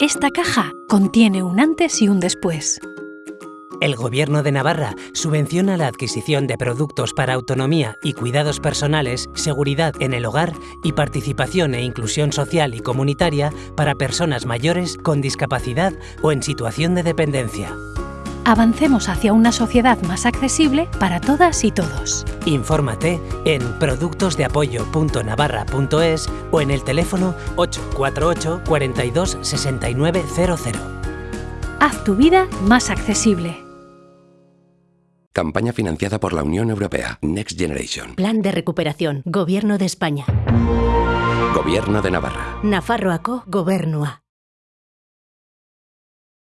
Esta caja contiene un antes y un después. El Gobierno de Navarra subvenciona la adquisición de productos para autonomía y cuidados personales, seguridad en el hogar y participación e inclusión social y comunitaria para personas mayores con discapacidad o en situación de dependencia. Avancemos hacia una sociedad más accesible para todas y todos. Infórmate en productosdeapoyo.navarra.es o en el teléfono 848 42 6900. Haz tu vida más accesible. Campaña financiada por la Unión Europea. Next Generation. Plan de recuperación. Gobierno de España. Gobierno de Navarra. Nafarroako Gobernua.